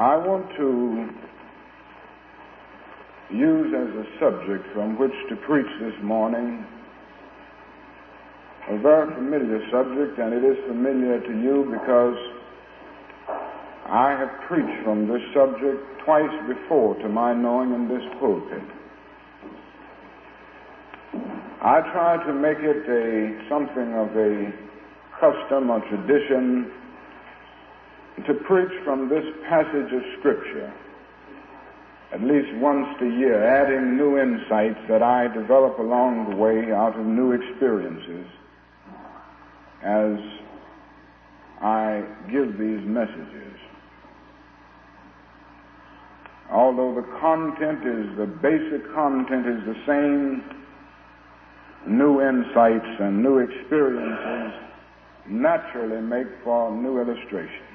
I want to use as a subject from which to preach this morning a very familiar subject, and it is familiar to you because I have preached from this subject twice before to my knowing in this pulpit. I try to make it a something of a custom or tradition to preach from this passage of Scripture at least once a year, adding new insights that I develop along the way out of new experiences as I give these messages. Although the content is, the basic content is the same, new insights and new experiences naturally make for new illustrations.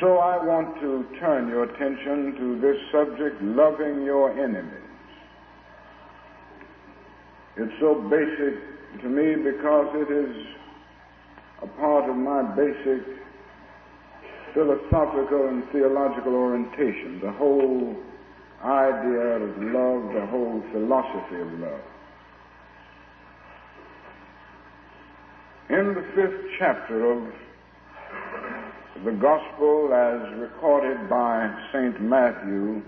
So I want to turn your attention to this subject, loving your enemies. It's so basic to me because it is a part of my basic philosophical and theological orientation, the whole idea of love, the whole philosophy of love. In the fifth chapter of the Gospel as recorded by St. Matthew,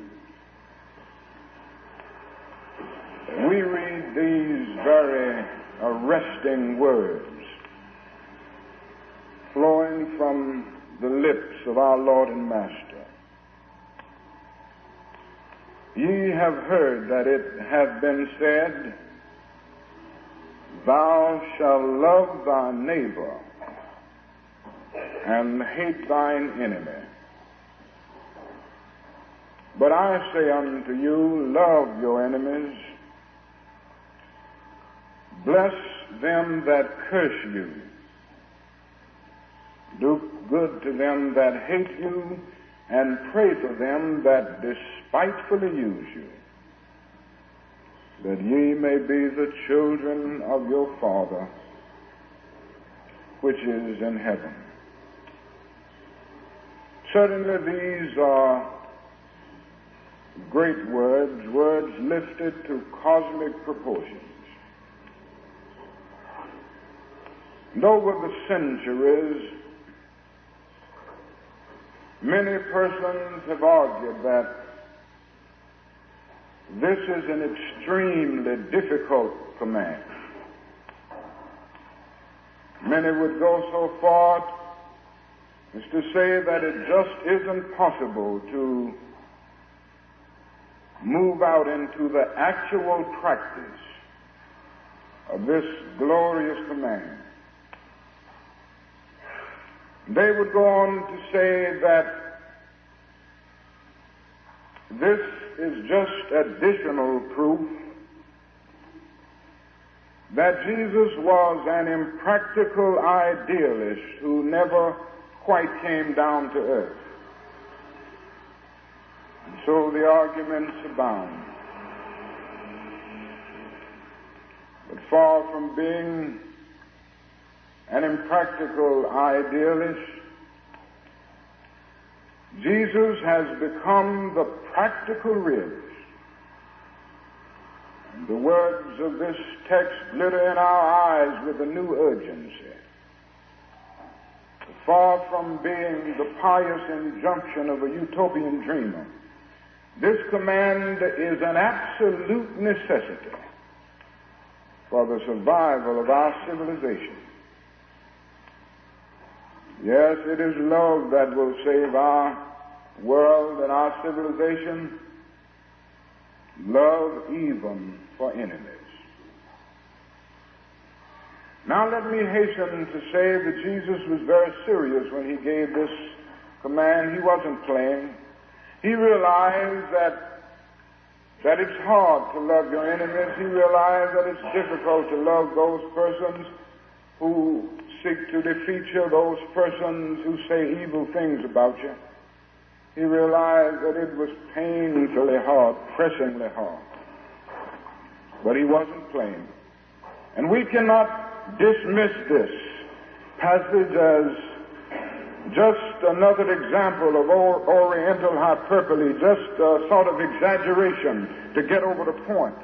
we read these very arresting words flowing from the lips of our Lord and Master. Ye have heard that it hath been said, Thou shalt love thy neighbor and hate thine enemy. But I say unto you, love your enemies, bless them that curse you, do good to them that hate you, and pray for them that despitefully use you, that ye may be the children of your Father which is in heaven. Certainly these are great words, words lifted to cosmic proportions. And over the centuries, many persons have argued that this is an extremely difficult command. Many would go so far is to say that it just isn't possible to move out into the actual practice of this glorious command. They would go on to say that this is just additional proof that Jesus was an impractical idealist who never quite came down to earth. And so the arguments abound. But far from being an impractical idealist, Jesus has become the practical realist. And the words of this text glitter in our eyes with a new urgency far from being the pious injunction of a utopian dreamer. This command is an absolute necessity for the survival of our civilization. Yes, it is love that will save our world and our civilization. Love even for enemies. Now let me hasten to say that Jesus was very serious when he gave this command. He wasn't playing. He realized that, that it's hard to love your enemies. He realized that it's difficult to love those persons who seek to defeat you, those persons who say evil things about you. He realized that it was painfully hard, pressingly hard. But he wasn't playing. And we cannot dismiss this passage as just another example of Oriental hyperbole, just a sort of exaggeration to get over the point.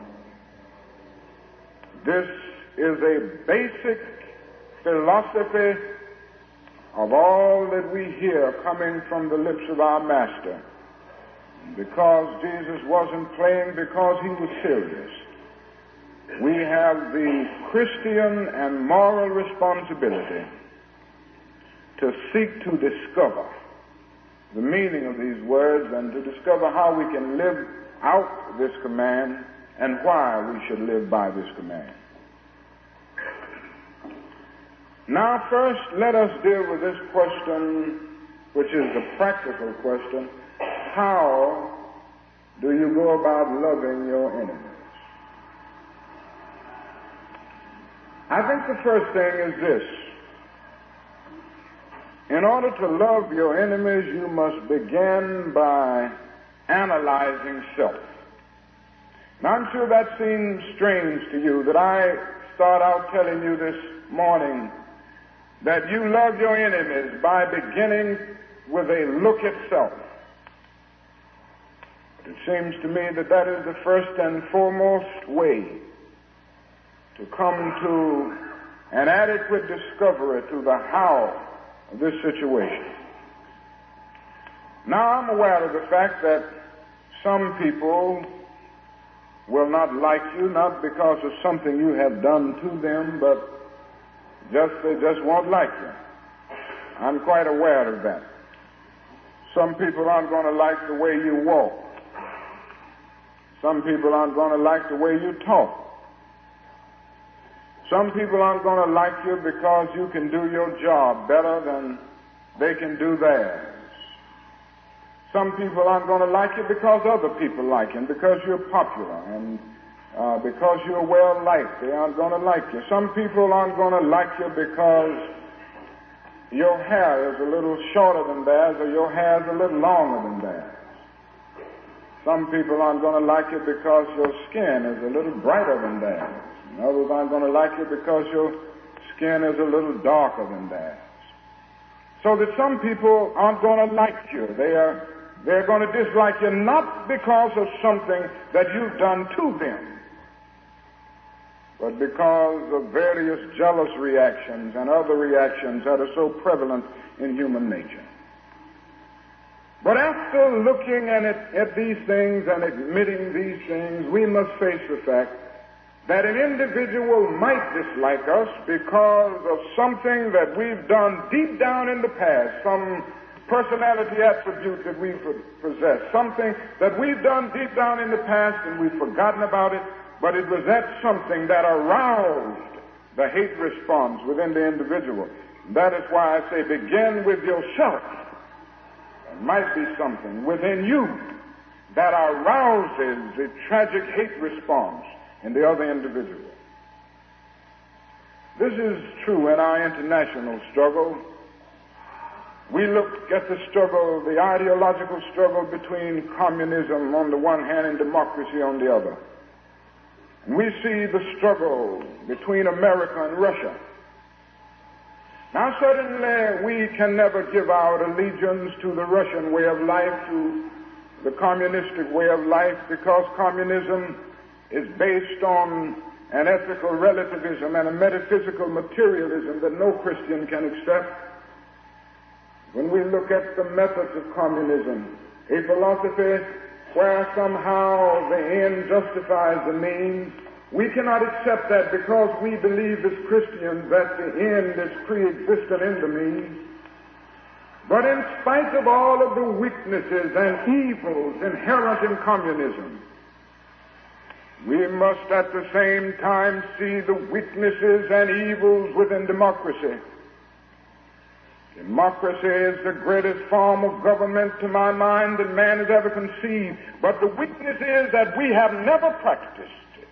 This is a basic philosophy of all that we hear coming from the lips of our Master. Because Jesus wasn't playing, because he was serious. We have the Christian and moral responsibility to seek to discover the meaning of these words and to discover how we can live out this command and why we should live by this command. Now, first, let us deal with this question, which is the practical question how do you go about loving your enemies? I think the first thing is this. In order to love your enemies, you must begin by analyzing self. Now, I'm sure that seems strange to you that I start out telling you this morning that you love your enemies by beginning with a look at self. But it seems to me that that is the first and foremost way to come to an adequate discovery to the how of this situation. Now I'm aware of the fact that some people will not like you, not because of something you have done to them, but just they just won't like you. I'm quite aware of that. Some people aren't going to like the way you walk. Some people aren't going to like the way you talk. Some people aren't going to like you because you can do your job better than they can do theirs. Some people aren't going to like you because other people like you, because you're popular and uh, because you're well liked. They aren't going to like you. Some people aren't going to like you because your hair is a little shorter than theirs or your hair is a little longer than theirs. Some people aren't going to like you because your skin is a little brighter than theirs. Others aren't going to like you because your skin is a little darker than theirs. So that some people aren't going to like you. They are, they're going to dislike you not because of something that you've done to them, but because of various jealous reactions and other reactions that are so prevalent in human nature. But after looking at, it, at these things and admitting these things, we must face the fact that an individual might dislike us because of something that we've done deep down in the past, some personality attribute that we possess, something that we've done deep down in the past and we've forgotten about it, but it was that something that aroused the hate response within the individual. That is why I say begin with yourself. There might be something within you that arouses a tragic hate response in the other individual. This is true in our international struggle. We look at the struggle, the ideological struggle between communism on the one hand and democracy on the other. And we see the struggle between America and Russia. Now, certainly, we can never give our allegiance to the Russian way of life, to the communistic way of life, because communism is based on an ethical relativism and a metaphysical materialism that no Christian can accept. When we look at the methods of communism, a philosophy where somehow the end justifies the means. We cannot accept that because we believe as Christians that the end is pre-existent in the means. But in spite of all of the weaknesses and evils inherent in communism, we must at the same time see the weaknesses and evils within democracy. Democracy is the greatest form of government to my mind that man has ever conceived. But the weakness is that we have never practiced it.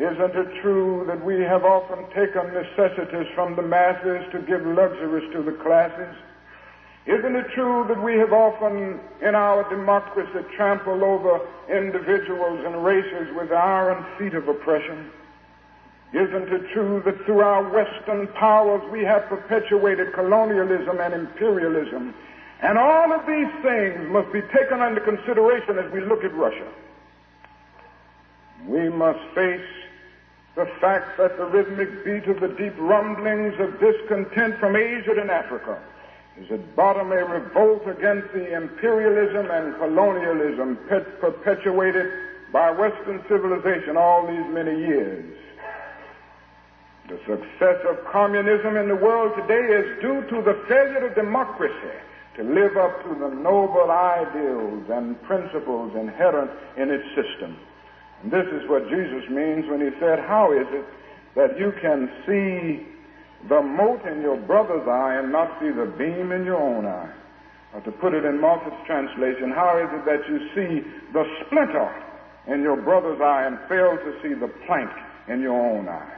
Isn't it true that we have often taken necessities from the masses to give luxuries to the classes? Isn't it true that we have often, in our democracy, trampled over individuals and races with iron feet of oppression? Isn't it true that through our Western powers we have perpetuated colonialism and imperialism? And all of these things must be taken under consideration as we look at Russia. We must face the fact that the rhythmic beat of the deep rumblings of discontent from Asia and Africa is at bottom a revolt against the imperialism and colonialism perpetuated by Western civilization all these many years. The success of communism in the world today is due to the failure of democracy to live up to the noble ideals and principles inherent in its system. And this is what Jesus means when he said, How is it that you can see the mote in your brother's eye and not see the beam in your own eye? Or to put it in Moffatt's translation, how is it that you see the splinter in your brother's eye and fail to see the plank in your own eye?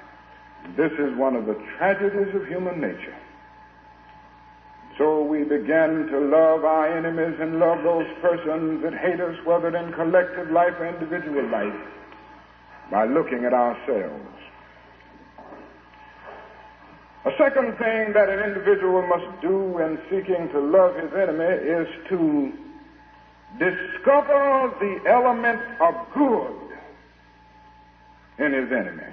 This is one of the tragedies of human nature. So we begin to love our enemies and love those persons that hate us, whether in collective life or individual life, by looking at ourselves. A second thing that an individual must do in seeking to love his enemy is to discover the element of good in his enemy.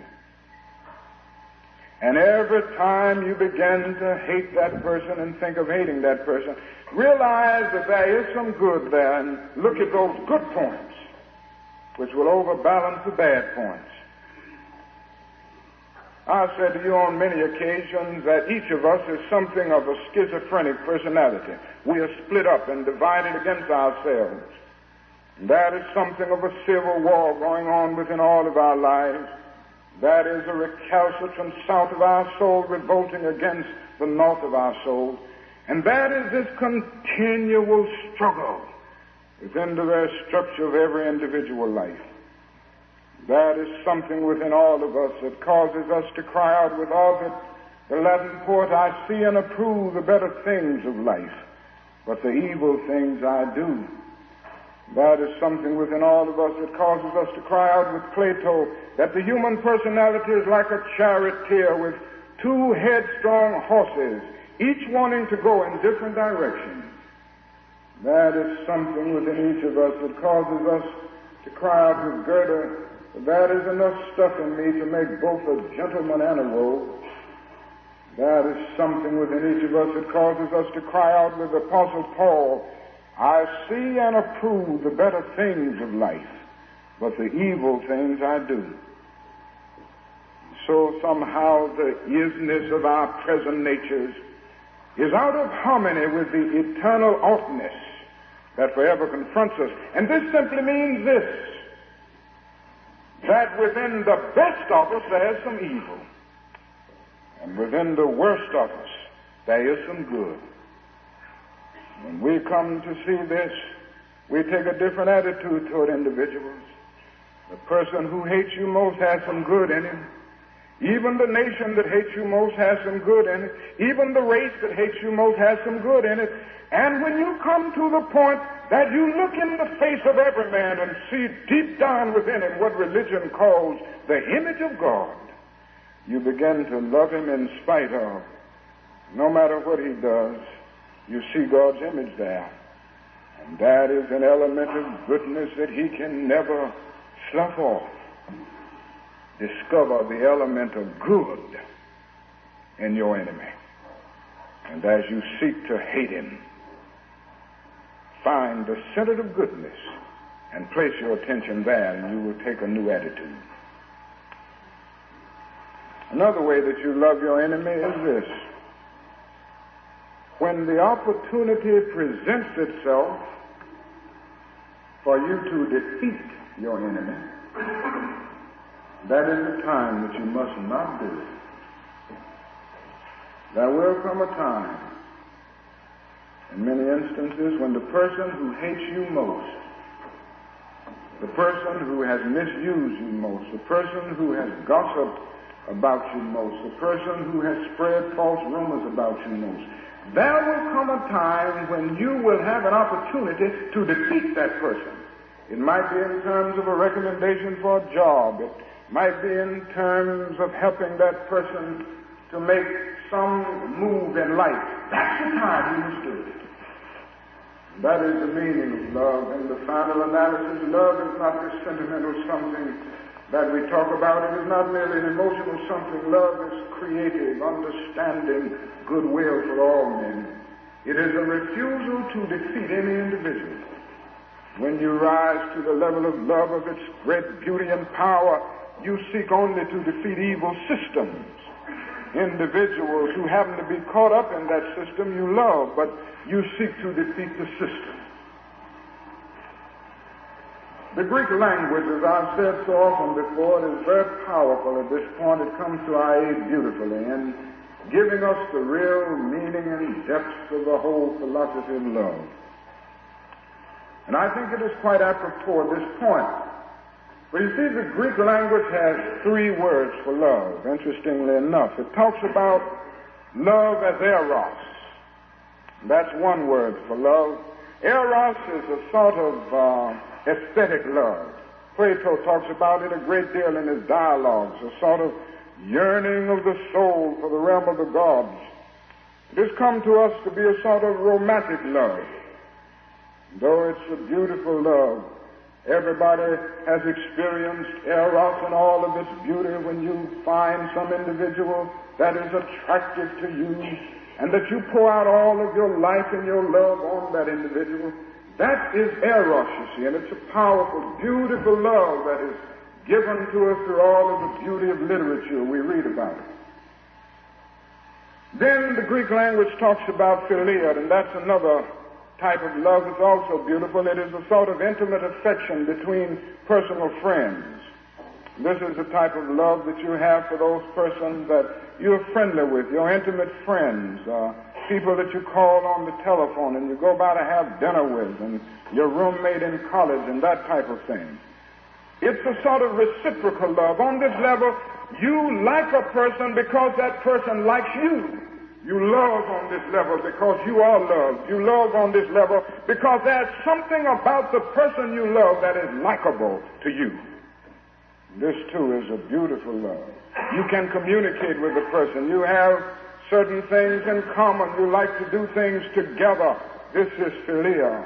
And every time you begin to hate that person and think of hating that person, realize that there is some good there and look at those good points, which will overbalance the bad points. I've said to you on many occasions that each of us is something of a schizophrenic personality. We are split up and divided against ourselves. And that is something of a civil war going on within all of our lives. That is a recalcitrant south of our soul revolting against the north of our soul. And that is this continual struggle within the very structure of every individual life. That is something within all of us that causes us to cry out with all that the Latin poet, I see and approve the better things of life, but the evil things I do. That is something within all of us that causes us to cry out with Plato that the human personality is like a charioteer with two headstrong horses, each wanting to go in different directions. That is something within each of us that causes us to cry out with Goethe, that is enough stuff in me to make both a gentleman and a rogue. That is something within each of us that causes us to cry out with the Apostle Paul, I see and approve the better things of life, but the evil things I do. So somehow the isness of our present natures is out of harmony with the eternal oughtness that forever confronts us. And this simply means this, that within the best of us there is some evil. And within the worst of us there is some good. When we come to see this, we take a different attitude toward individuals. The person who hates you most has some good in him. Even the nation that hates you most has some good in it. Even the race that hates you most has some good in it. And when you come to the point that you look in the face of every man and see deep down within him what religion calls the image of God, you begin to love him in spite of, no matter what he does, you see God's image there. And that is an element of goodness that he can never slough off. Discover the element of good in your enemy. And as you seek to hate him, find the center of goodness and place your attention there, and you will take a new attitude. Another way that you love your enemy is this when the opportunity presents itself for you to defeat your enemy, that is the time that you must not do it. There will come a time, in many instances, when the person who hates you most, the person who has misused you most, the person who has gossiped about you most, the person who has spread false rumors about you most, there will come a time when you will have an opportunity to defeat that person. It might be in terms of a recommendation for a job. It might be in terms of helping that person to make some move in life. That's the time was doing it. That is the meaning of love. In the final analysis, love is not this sentimental something that we talk about. It is not merely an emotional something. Love is creative, understanding, goodwill for all men. It is a refusal to defeat any individual. When you rise to the level of love of its great beauty and power, you seek only to defeat evil systems. Individuals who happen to be caught up in that system you love, but you seek to defeat the system. The Greek language, as I've said so often before, is very powerful at this point. It comes to our aid beautifully in giving us the real meaning and depths of the whole philosophy of love. And I think it is quite apropos at this point. But you see, the Greek language has three words for love, interestingly enough. It talks about love as eros. That's one word for love. Eros is a sort of uh, aesthetic love. Plato talks about it a great deal in his dialogues, a sort of yearning of the soul for the realm of the gods. It has come to us to be a sort of romantic love. Though it's a beautiful love, everybody has experienced eros and all of its beauty when you find some individual that is attractive to you and that you pour out all of your life and your love on that individual. That is eros, you see, and it's a powerful, beautiful love that is given to us through all of the beauty of literature we read about it. Then the Greek language talks about philia, and that's another type of love is also beautiful. It is a sort of intimate affection between personal friends. This is the type of love that you have for those persons that you're friendly with, your intimate friends. Uh, people that you call on the telephone and you go by to have dinner with, and your roommate in college, and that type of thing. It's a sort of reciprocal love. On this level, you like a person because that person likes you. You love on this level because you are loved. You love on this level because there's something about the person you love that is likable to you. This too is a beautiful love. You can communicate with the person. You have certain things in common. You like to do things together. This is philia.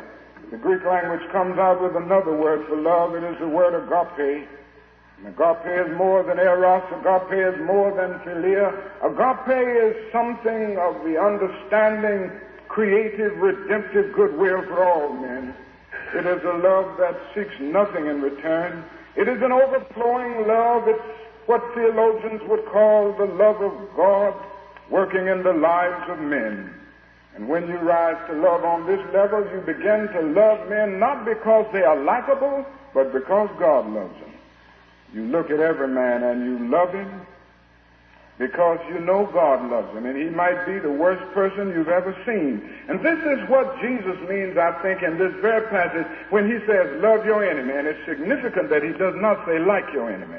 The Greek language comes out with another word for love. It is the word agape. Agape is more than eros. Agape is more than philia. Agape is something of the understanding, creative, redemptive goodwill for all men. It is a love that seeks nothing in return. It is an overflowing love. It's what theologians would call the love of God working in the lives of men. And when you rise to love on this level, you begin to love men not because they are likable, but because God loves them. You look at every man and you love him because you know God loves him, and he might be the worst person you've ever seen. And this is what Jesus means, I think, in this very passage when he says, love your enemy. And it's significant that he does not say, like your enemy.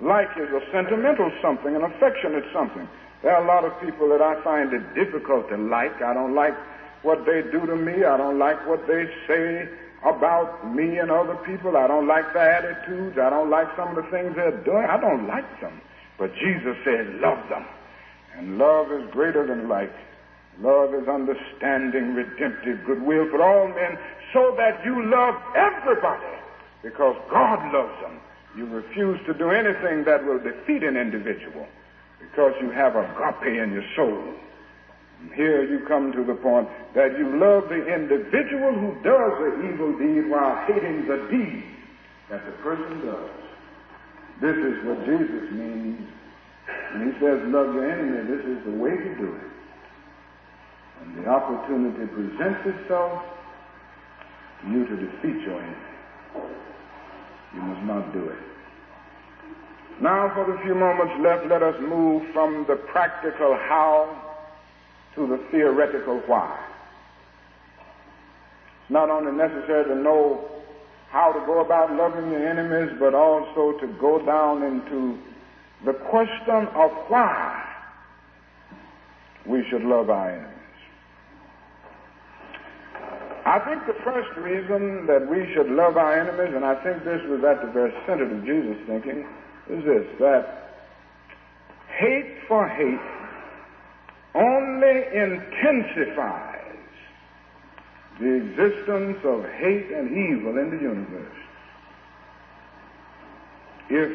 Like is a sentimental something, an affectionate something. There are a lot of people that I find it difficult to like. I don't like what they do to me. I don't like what they say about me and other people. I don't like their attitudes. I don't like some of the things they're doing. I don't like them. But Jesus said, love them. And love is greater than like. Love is understanding, redemptive, goodwill for all men, so that you love everybody because God loves them. You refuse to do anything that will defeat an individual because you have agape in your soul. Here you come to the point that you love the individual who does the evil deed while hating the deed that the person does. This is what Jesus means when he says, love your enemy. This is the way to do it. When the opportunity presents itself you to defeat your enemy, you must not do it. Now, for the few moments left, let us move from the practical how to the theoretical why. It's not only necessary to know how to go about loving your enemies, but also to go down into the question of why we should love our enemies. I think the first reason that we should love our enemies, and I think this was at the very center of Jesus' thinking, is this that hate for hate only intensifies the existence of hate and evil in the universe. If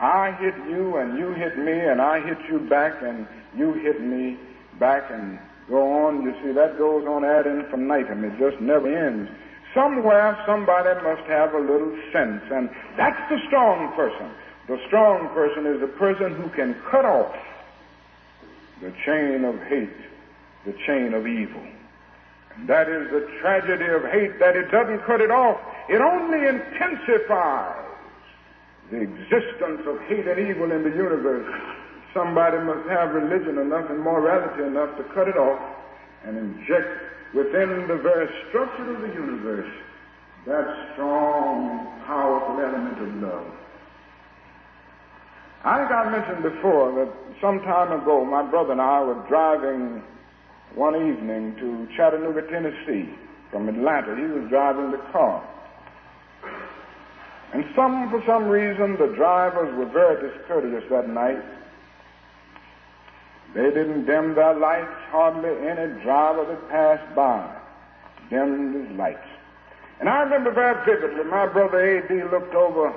I hit you and you hit me and I hit you back and you hit me back and go on, you see, that goes on ad infinitum. It just never ends. Somewhere somebody must have a little sense, and that's the strong person. The strong person is the person who can cut off the chain of hate, the chain of evil. And that is the tragedy of hate, that it doesn't cut it off. It only intensifies the existence of hate and evil in the universe. Somebody must have religion enough and morality enough to cut it off and inject within the very structure of the universe that strong, powerful element of love. I think I mentioned before that some time ago my brother and I were driving one evening to Chattanooga, Tennessee from Atlanta. He was driving the car. And some, for some reason, the drivers were very discourteous that night. They didn't dim their lights. Hardly any driver that passed by dimmed his lights. And I remember very vividly, my brother A.D. looked over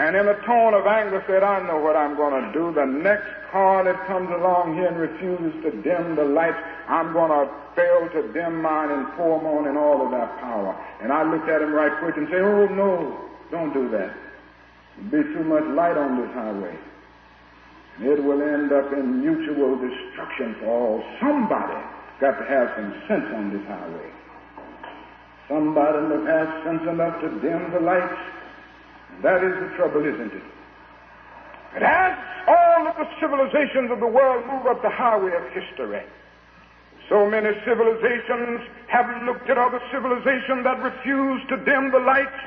and in a tone of anger said, I know what I'm going to do. The next car that comes along here and refuses to dim the lights, I'm going to fail to dim mine and pour on in all of that power. And I looked at him right quick and said, Oh, no, don't do that. There'll be too much light on this highway. And It will end up in mutual destruction for all. Somebody got to have some sense on this highway. Somebody must have sense enough to dim the lights. That is the trouble, isn't it? But as all of the civilizations of the world move up the highway of history, so many civilizations have looked at other civilizations that refuse to dim the lights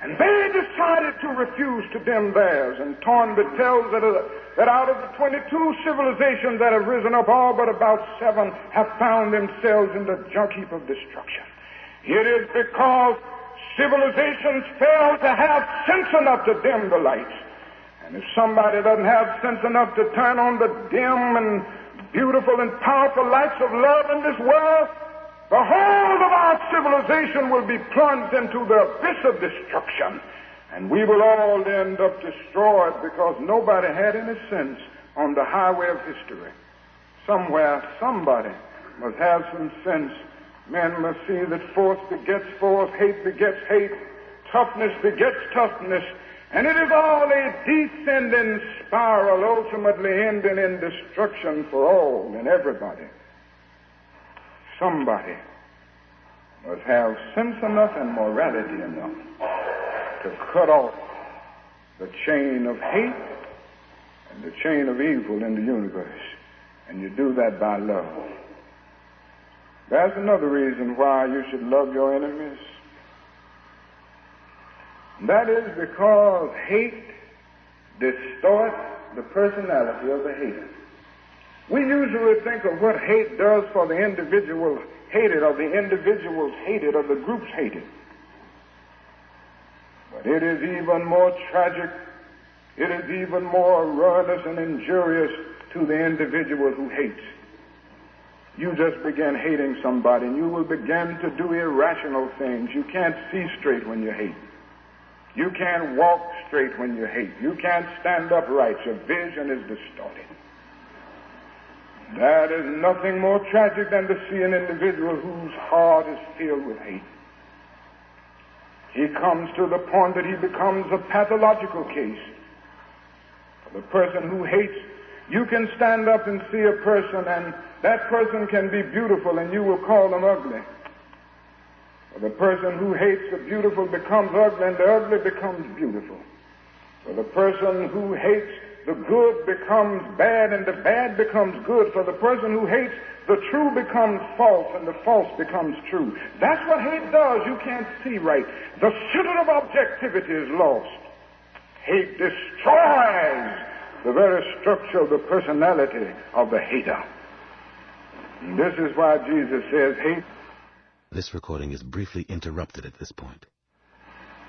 and they decided to refuse to dim theirs. And Toynbee tells that, uh, that out of the 22 civilizations that have risen up, all but about seven have found themselves in the junk heap of destruction. It is because civilizations fail to have sense enough to dim the lights. And if somebody doesn't have sense enough to turn on the dim and beautiful and powerful lights of love in this world, the whole of our civilization will be plunged into the abyss of destruction. And we will all end up destroyed because nobody had any sense on the highway of history. Somewhere, somebody must have some sense. Men must see that force begets force, hate begets hate, toughness begets toughness, and it is all a descending spiral, ultimately ending in destruction for all and everybody somebody must have sense enough and morality enough to cut off the chain of hate and the chain of evil in the universe. And you do that by love. That's another reason why you should love your enemies. That is because hate distorts the personality of the hater. We usually think of what hate does for the individual hated, or the individuals hated, or the groups hated. But it is even more tragic, it is even more ruinous and injurious to the individual who hates. You just begin hating somebody and you will begin to do irrational things. You can't see straight when you hate. You can't walk straight when you hate. You can't stand upright. Your vision is distorted. That is nothing more tragic than to see an individual whose heart is filled with hate. He comes to the point that he becomes a pathological case. For the person who hates, you can stand up and see a person and that person can be beautiful and you will call them ugly. For the person who hates the beautiful becomes ugly and the ugly becomes beautiful. For the person who hates the good becomes bad and the bad becomes good. For the person who hates, the true becomes false and the false becomes true. That's what hate does. You can't see right. The center of objectivity is lost. Hate destroys the very structure of the personality of the hater. This is why Jesus says hate. This recording is briefly interrupted at this point.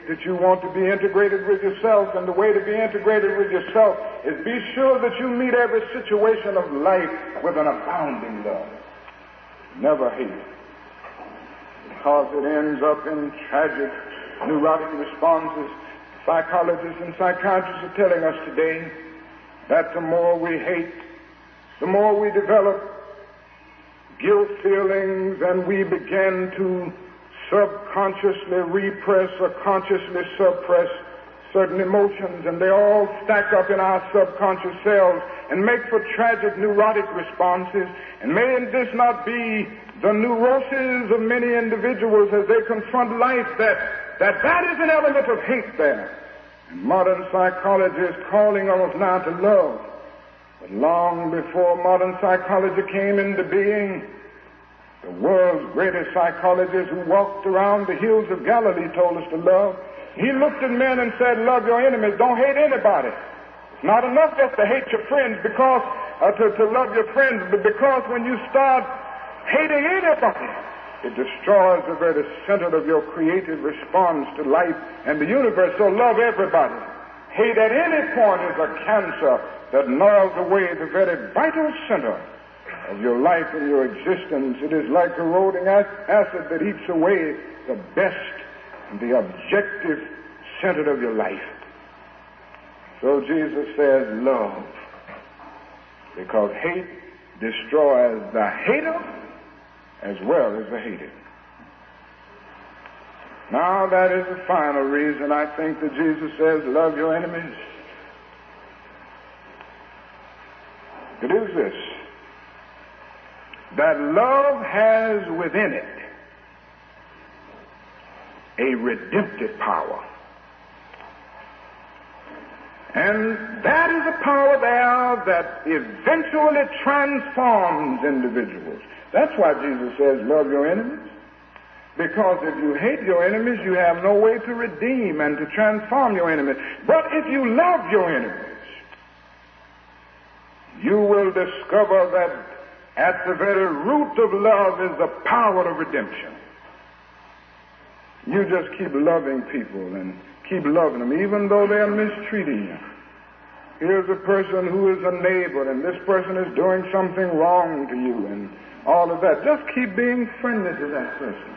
that you want to be integrated with yourself, and the way to be integrated with yourself is be sure that you meet every situation of life with an abounding love. Never hate. Because it ends up in tragic, neurotic responses. Psychologists and psychiatrists are telling us today that the more we hate, the more we develop guilt feelings and we begin to subconsciously repress or consciously suppress certain emotions and they all stack up in our subconscious cells and make for tragic neurotic responses. And may this not be the neuroses of many individuals as they confront life that that, that is an element of hate there. And modern psychology is calling on us now to love. But long before modern psychology came into being, the world's greatest psychologist who walked around the hills of Galilee told us to love. He looked at men and said, love your enemies. Don't hate anybody. It's not enough just to hate your friends because, uh, to, to love your friends, but because when you start hating anybody, it destroys the very center of your creative response to life and the universe. So love everybody. Hate at any point is a cancer that gnaws away the very vital center of your life and your existence. It is like corroding acid that eats away the best and the objective center of your life. So Jesus says, love. Because hate destroys the hater as well as the hated. Now, that is the final reason I think that Jesus says, love your enemies. It is this that love has within it a redemptive power. And that is a power there that eventually transforms individuals. That's why Jesus says, love your enemies. Because if you hate your enemies, you have no way to redeem and to transform your enemies. But if you love your enemies, you will discover that at the very root of love is the power of redemption. You just keep loving people and keep loving them, even though they're mistreating you. Here's a person who is a neighbor, and this person is doing something wrong to you, and all of that. Just keep being friendly to that person.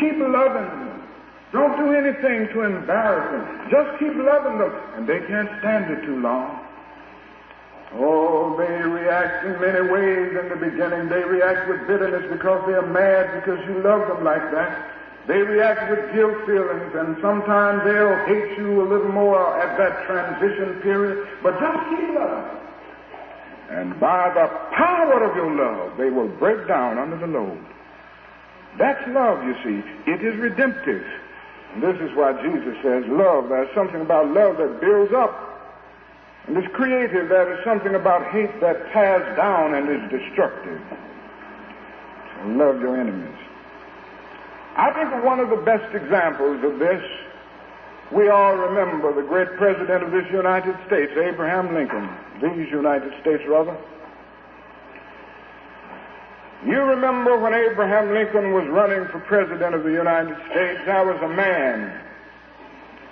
Keep loving them. Don't do anything to embarrass them. Just keep loving them, and they can't stand it too long. Oh, they react in many ways in the beginning. They react with bitterness because they are mad because you love them like that. They react with guilt feelings, and sometimes they'll hate you a little more at that transition period. But just keep loving. And by the power of your love, they will break down under the load. That's love, you see. It is redemptive. And this is why Jesus says love. There's something about love that builds up and it's creative. There is something about hate that tears down and is destructive. So love your enemies. I think one of the best examples of this, we all remember the great president of this United States, Abraham Lincoln, these United States rather. You remember when Abraham Lincoln was running for president of the United States, there was a man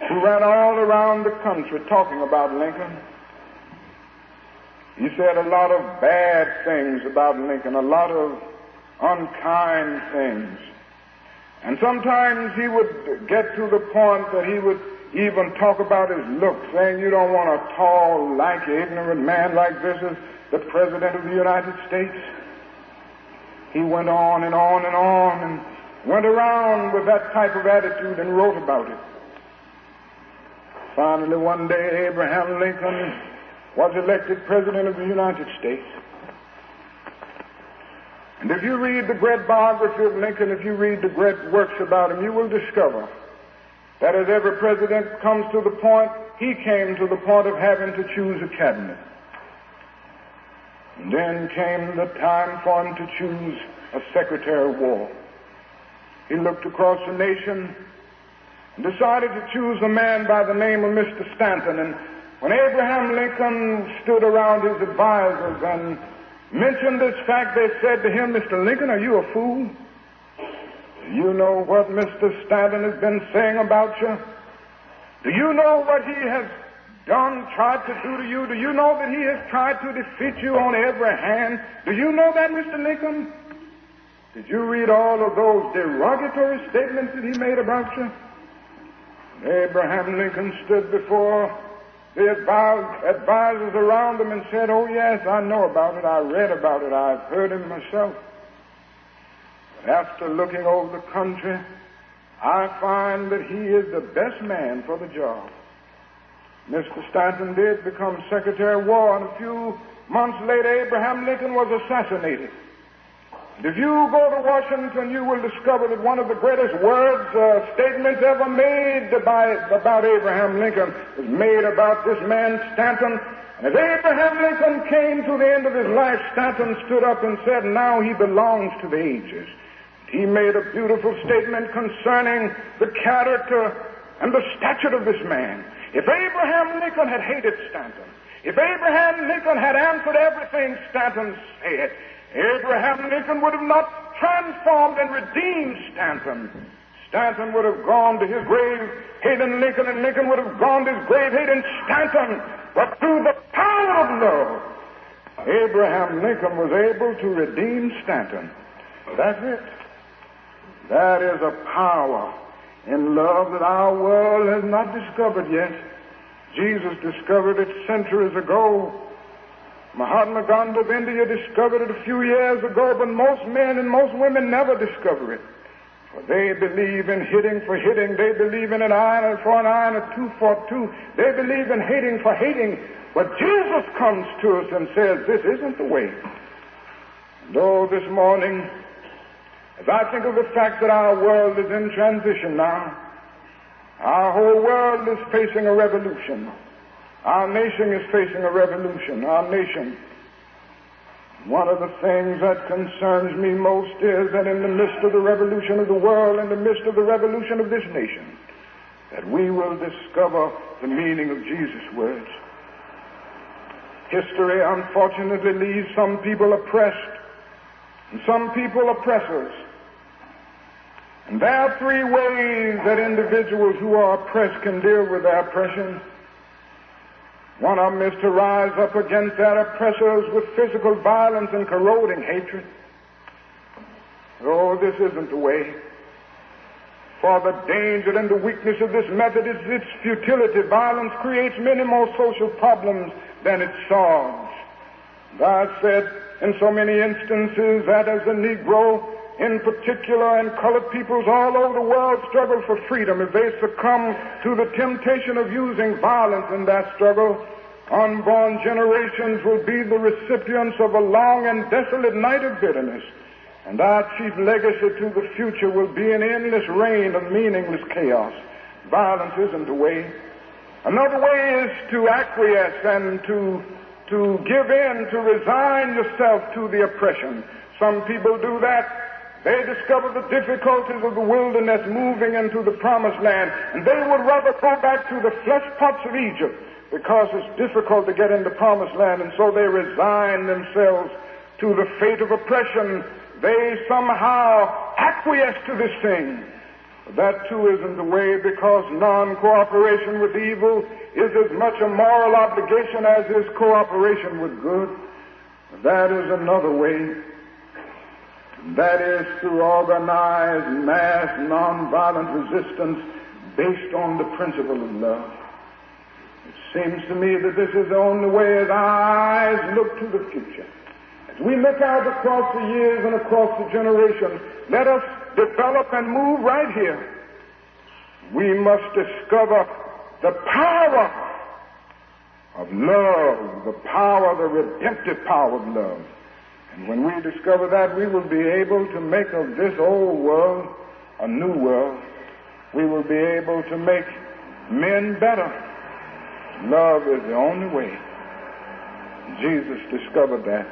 who ran all around the country talking about Lincoln. He said a lot of bad things about Lincoln, a lot of unkind things. And sometimes he would get to the point that he would even talk about his looks, saying, You don't want a tall, lanky, ignorant man like this as the President of the United States. He went on and on and on and went around with that type of attitude and wrote about it. Finally, one day, Abraham Lincoln was elected President of the United States. And if you read the great biography of Lincoln, if you read the great works about him, you will discover that as every president comes to the point, he came to the point of having to choose a cabinet. And then came the time for him to choose a Secretary of War. He looked across the nation and decided to choose a man by the name of Mr. Stanton. And when Abraham Lincoln stood around his advisors and mentioned this fact, they said to him, Mr. Lincoln, are you a fool? Do You know what Mr. Stanton has been saying about you? Do you know what he has done, tried to do to you? Do you know that he has tried to defeat you on every hand? Do you know that, Mr. Lincoln? Did you read all of those derogatory statements that he made about you? Abraham Lincoln stood before the advisors around him and said, Oh, yes, I know about it. I read about it. I've heard him myself. But after looking over the country, I find that he is the best man for the job. Mr. Stanton did become Secretary of War, and a few months later, Abraham Lincoln was assassinated. If you go to Washington, you will discover that one of the greatest words, uh, statements ever made by, about Abraham Lincoln was made about this man, Stanton. And as Abraham Lincoln came to the end of his life, Stanton stood up and said, Now he belongs to the ages. He made a beautiful statement concerning the character and the stature of this man. If Abraham Lincoln had hated Stanton, if Abraham Lincoln had answered everything Stanton said, Abraham Lincoln would have not transformed and redeemed Stanton. Stanton would have gone to his grave hating Lincoln, and Lincoln would have gone to his grave hating Stanton. But through the power of love, Abraham Lincoln was able to redeem Stanton. That's it. That is a power in love that our world has not discovered yet. Jesus discovered it centuries ago. Mahatma Gandhi of India discovered it a few years ago, but most men and most women never discover it. For they believe in hitting for hitting. They believe in an iron for an iron, a two for two. They believe in hating for hating. But Jesus comes to us and says, this isn't the way. Oh, this morning, as I think of the fact that our world is in transition now, our whole world is facing a revolution. Our nation is facing a revolution. Our nation. One of the things that concerns me most is that in the midst of the revolution of the world, in the midst of the revolution of this nation, that we will discover the meaning of Jesus' words. History, unfortunately, leaves some people oppressed and some people oppressors. And there are three ways that individuals who are oppressed can deal with their oppression. One of them is to rise up against their oppressors with physical violence and corroding hatred. Oh, this isn't the way. For the danger and the weakness of this method is its futility. Violence creates many more social problems than it solves. God said in so many instances that as a Negro in particular and colored peoples all over the world struggle for freedom, if they succumb to the temptation of using violence in that struggle, unborn generations will be the recipients of a long and desolate night of bitterness. And our chief legacy to the future will be an endless reign of meaningless chaos. Violence isn't the way. Another way is to acquiesce and to, to give in, to resign yourself to the oppression. Some people do that they discover the difficulties of the wilderness moving into the promised land, and they would rather go back to the flesh pots of Egypt because it's difficult to get into promised land, and so they resign themselves to the fate of oppression. They somehow acquiesce to this thing. That too isn't the way because non-cooperation with evil is as much a moral obligation as is cooperation with good. That is another way. That is through organized mass nonviolent resistance based on the principle of love. It seems to me that this is the only way as our eyes look to the future. As we look out across the years and across the generations, let us develop and move right here. We must discover the power of love, the power, the redemptive power of love. And when we discover that, we will be able to make of this old world a new world. We will be able to make men better. Love is the only way. Jesus discovered that.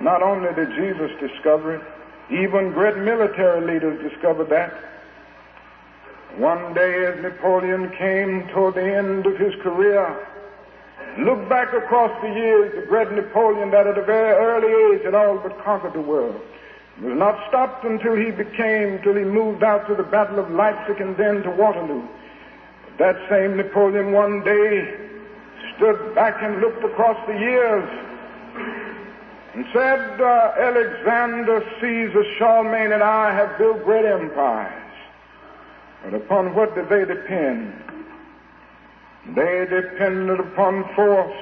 Not only did Jesus discover it, even great military leaders discovered that. One day as Napoleon came toward the end of his career, Look back across the years, the great Napoleon that at a very early age had all but conquered the world. It was not stopped until he became, till he moved out to the Battle of Leipzig and then to Waterloo. That same Napoleon one day stood back and looked across the years and said, uh, Alexander, Caesar, Charlemagne, and I have built great empires. But upon what did they depend? They depended upon force.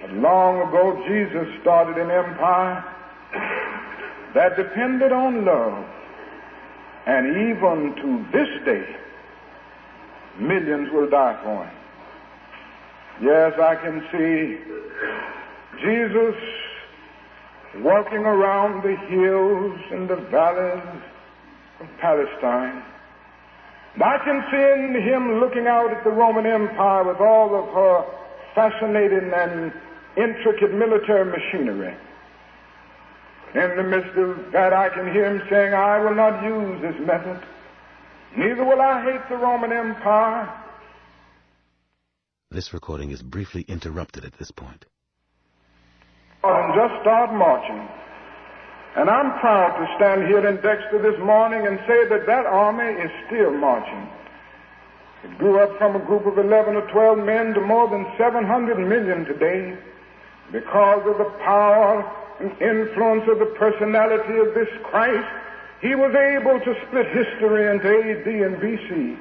But long ago, Jesus started an empire that depended on love. And even to this day, millions will die for him. Yes, I can see Jesus walking around the hills and the valleys of Palestine. I can see him looking out at the Roman Empire with all of her fascinating and intricate military machinery. In the midst of that, I can hear him saying, I will not use this method. Neither will I hate the Roman Empire. This recording is briefly interrupted at this point. And just start marching. And I'm proud to stand here in Dexter this morning and say that that army is still marching. It grew up from a group of 11 or 12 men to more than 700 million today because of the power and influence of the personality of this Christ, he was able to split history into AD and BC.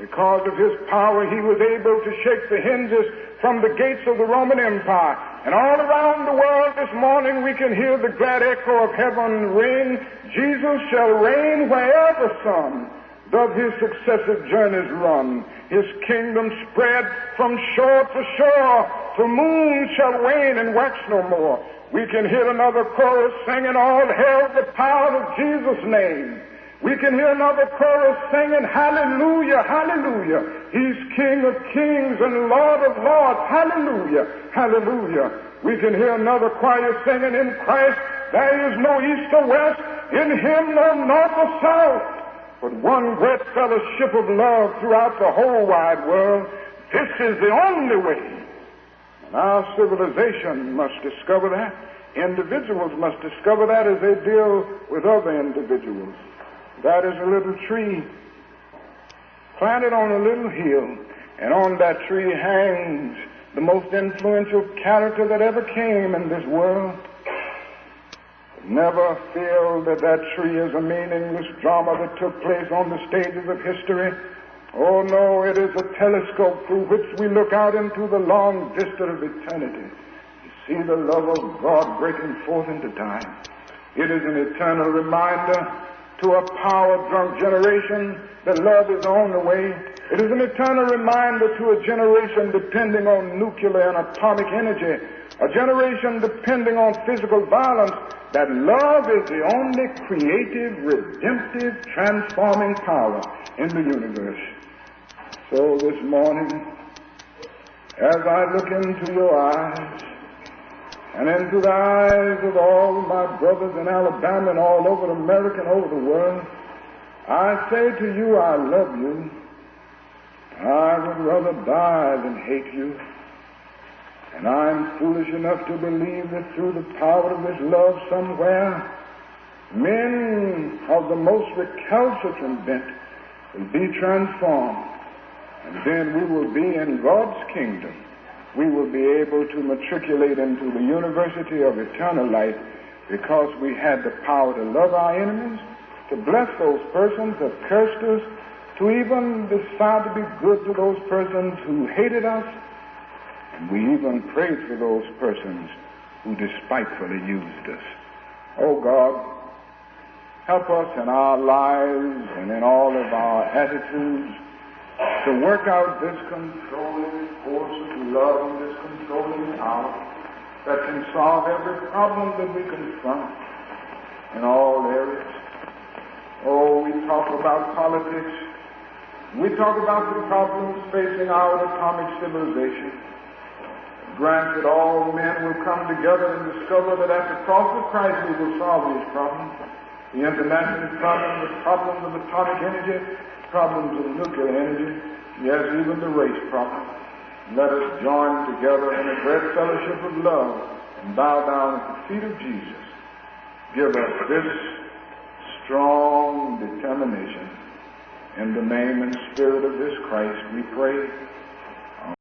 Because of his power, he was able to shake the hinges from the gates of the Roman Empire. And all around the world this morning we can hear the glad echo of heaven ring, Jesus shall reign wherever sun doth his successive journeys run. His kingdom spread from shore to shore, the moon shall wane and wax no more. We can hear another chorus singing, All hail the power of Jesus' name. We can hear another chorus singing, Hallelujah, Hallelujah. He's King of kings and Lord of lords. Hallelujah, Hallelujah. We can hear another choir singing, In Christ there is no east or west, in Him no north or south, but one great fellowship of love throughout the whole wide world. This is the only way. And our civilization must discover that. Individuals must discover that as they deal with other individuals. That is a little tree planted on a little hill, and on that tree hangs the most influential character that ever came in this world. Never feel that that tree is a meaningless drama that took place on the stages of history. Oh no, it is a telescope through which we look out into the long vista of eternity. You see the love of God breaking forth into time. It is an eternal reminder to a power-drunk generation that love is on the way. It is an eternal reminder to a generation depending on nuclear and atomic energy, a generation depending on physical violence, that love is the only creative, redemptive, transforming power in the universe. So this morning, as I look into your eyes and into the eyes of all my brothers in Alabama and all over America and over the world, I say to you, I love you. I would rather die than hate you. And I'm foolish enough to believe that through the power of this love somewhere, men of the most recalcitrant bent will be transformed and then we will be in God's kingdom. We will be able to matriculate into the university of eternal life because we had the power to love our enemies, to bless those persons that cursed us, to even decide to be good to those persons who hated us, and we even prayed for those persons who despitefully used us. Oh God, help us in our lives and in all of our attitudes to work out this controlling force of love and this controlling power that can solve every problem that we confront in all areas. Oh, we talk about politics. We talk about the problems facing our atomic civilization. Grant that all men will come together and discover that at the cross of Christ we will solve these problems. The international problem, the problems of atomic energy, problems of nuclear energy, yes, even the race problem. Let us join together in a great fellowship of love and bow down at the feet of Jesus. Give us this strong determination In the name and spirit of this Christ we pray.